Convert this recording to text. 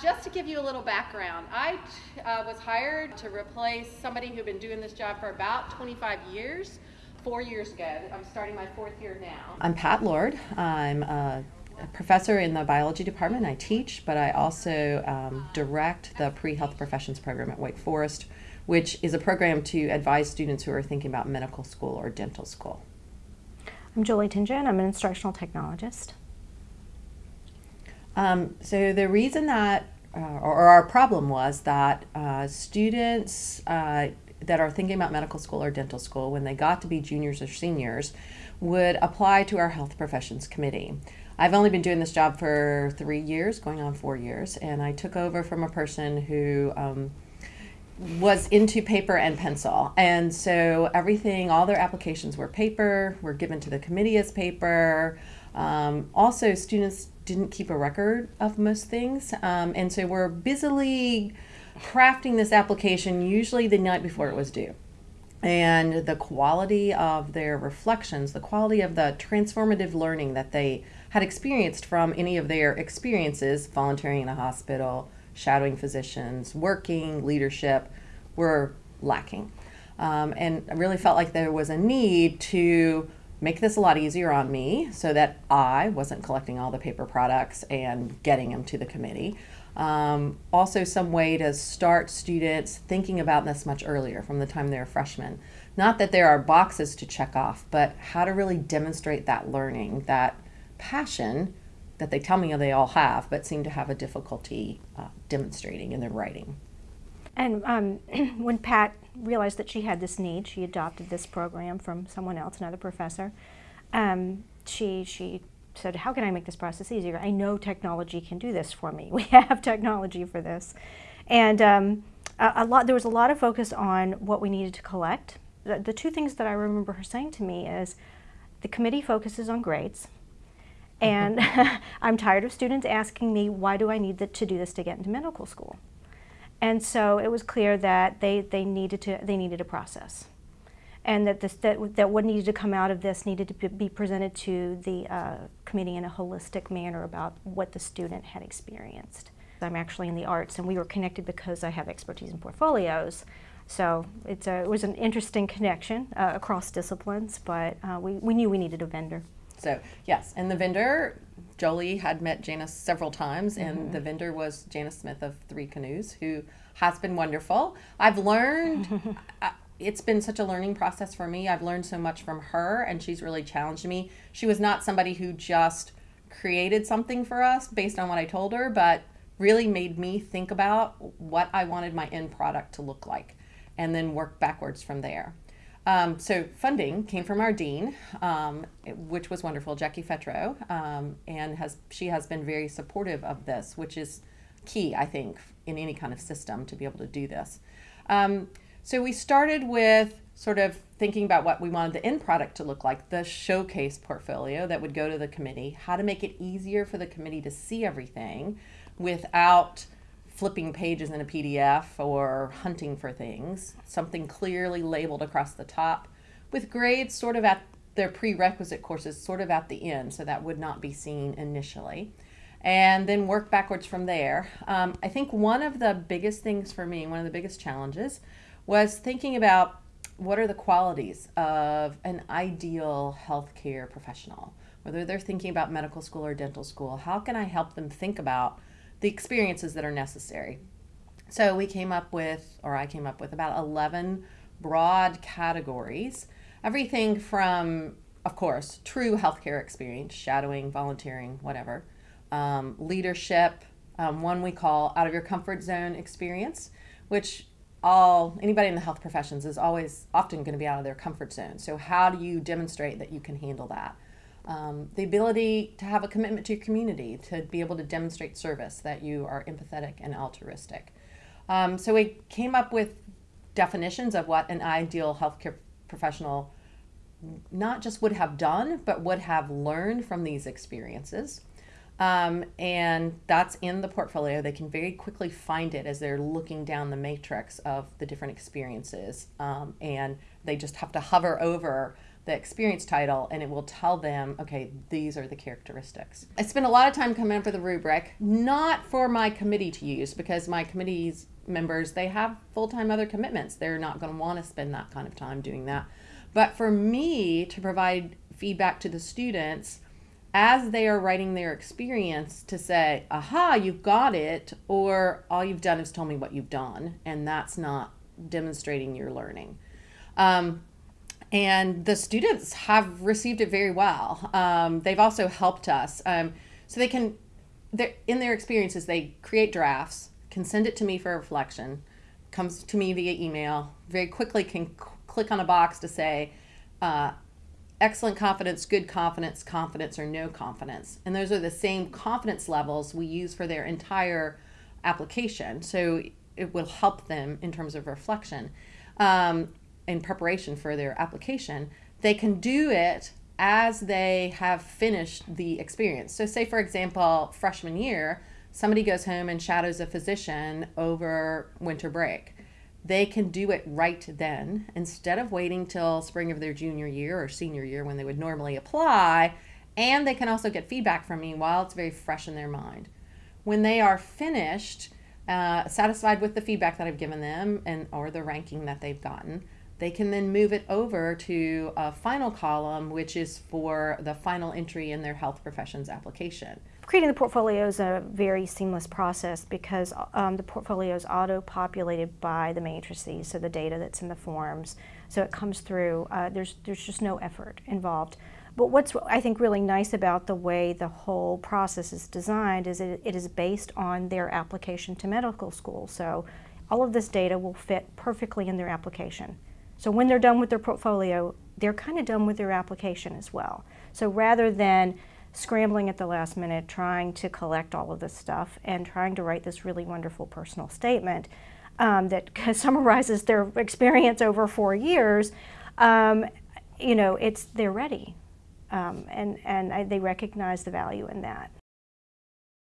Just to give you a little background, I uh, was hired to replace somebody who'd been doing this job for about 25 years, four years ago. I'm starting my fourth year now. I'm Pat Lord. I'm a professor in the biology department. I teach, but I also um, direct the pre health professions program at Wake Forest, which is a program to advise students who are thinking about medical school or dental school. I'm Julie Tingen. I'm an instructional technologist. Um, so the reason that, uh, or, our problem was that uh, students uh, that are thinking about medical school or dental school, when they got to be juniors or seniors, would apply to our health professions committee. I've only been doing this job for three years, going on four years, and I took over from a person who um, was into paper and pencil. And so everything, all their applications were paper, were given to the committee as paper. Um, also, students didn't keep a record of most things. Um, and so we're busily crafting this application usually the night before it was due. And the quality of their reflections, the quality of the transformative learning that they had experienced from any of their experiences, volunteering in a hospital, shadowing physicians, working, leadership, were lacking. Um, and I really felt like there was a need to make this a lot easier on me so that I wasn't collecting all the paper products and getting them to the committee. Um, also, some way to start students thinking about this much earlier from the time they're freshmen. Not that there are boxes to check off, but how to really demonstrate that learning, that passion that they tell me they all have, but seem to have a difficulty uh, demonstrating in their writing. And um, when Pat realized that she had this need, she adopted this program from someone else, another professor. Um, she she said, "How can I make this process easier? I know technology can do this for me. We have technology for this." And um, a, a, lot there was a lot of focus on what we needed to collect. The, the two things that I remember her saying to me is, the committee focuses on grades. And I'm tired of students asking me, why do I need to do this to get into medical school? And so it was clear that they, they, needed, to, they needed a process. And that, this, that, that what needed to come out of this needed to be presented to the uh, committee in a holistic manner about what the student had experienced. I'm actually in the arts, and we were connected because I have expertise in portfolios. So it's a, it was an interesting connection uh, across disciplines, but uh, we, we knew we needed a vendor. So yes, and the vendor, Jolie had met Janice several times, and mm-hmm. the vendor was Janice Smith of Three Canoes, who has been wonderful. I've learned. uh, it's been such a learning process for me. I've learned so much from her, and she's really challenged me. She was not somebody who just created something for us based on what I told her, but really made me think about what I wanted my end product to look like and then work backwards from there. Um, so funding came from our dean, um, which was wonderful, Jackie Fetrow, um, and has she has been very supportive of this, which is key, I think, in any kind of system to be able to do this. Um, so we started with sort of thinking about what we wanted the end product to look like, the showcase portfolio that would go to the committee, how to make it easier for the committee to see everything without flipping pages in a PDF or hunting for things, something clearly labeled across the top, with grades sort of at their prerequisite courses sort of at the end, so that would not be seen initially. And then work backwards from there. Um, I think one of the biggest things for me, one of the biggest challenges, was thinking about what are the qualities of an ideal healthcare professional, whether they're thinking about medical school or dental school. How can I help them think about the experiences that are necessary. So we came up with, or I came up with, about 11 broad categories. Everything from, of course, true healthcare experience, shadowing, volunteering, whatever, um, leadership, um, one we call out of your comfort zone experience, which all anybody in the health professions is always often going to be out of their comfort zone. So how do you demonstrate that you can handle that? Um, the ability to have a commitment to your community, to be able to demonstrate service, that you are empathetic and altruistic. Um, so we came up with definitions of what an ideal healthcare professional not just would have done, but would have learned from these experiences. Um, and that's in the portfolio. They can very quickly find it as they're looking down the matrix of the different experiences. Um, and they just have to hover over the experience title and it will tell them, okay, these are the characteristics. I spend a lot of time coming up with a rubric, not for my committee to use because my committee's members, they have full-time other commitments. They're not going to want to spend that kind of time doing that. But for me to provide feedback to the students as they are writing their experience to say, aha, you've got it, or all you've done is told me what you've done, and that's not demonstrating your learning. Um, and the students have received it very well. Um, they've also helped us. Um, so they can, in their experiences, they create drafts, can send it to me for reflection, comes to me via email, very quickly can click on a box to say, uh, excellent confidence, good confidence, confidence, or no confidence. And those are the same confidence levels we use for their entire application. So it will help them in terms of reflection. Um, in preparation for their application, they can do it as they have finished the experience. So, say for example, freshman year, somebody goes home and shadows a physician over winter break. They can do it right then instead of waiting till spring of their junior year or senior year when they would normally apply. And they can also get feedback from me while it's very fresh in their mind. When they are finished, uh, satisfied with the feedback that I've given them and or the ranking that they've gotten, they can then move it over to a final column, which is for the final entry in their health professions application. Creating the portfolio is a very seamless process because um, the portfolio is auto-populated by the matrices, so the data that's in the forms. So it comes through. Uh, there's there's just no effort involved. But what's I think really nice about the way the whole process is designed is it, it is based on their application to medical school. So all of this data will fit perfectly in their application. So when they're done with their portfolio, they're kind of done with their application as well. So rather than scrambling at the last minute, trying to collect all of this stuff and trying to write this really wonderful personal statement um, that summarizes their experience over four years, um, you know, it's they're ready, um, and and I, they recognize the value in that.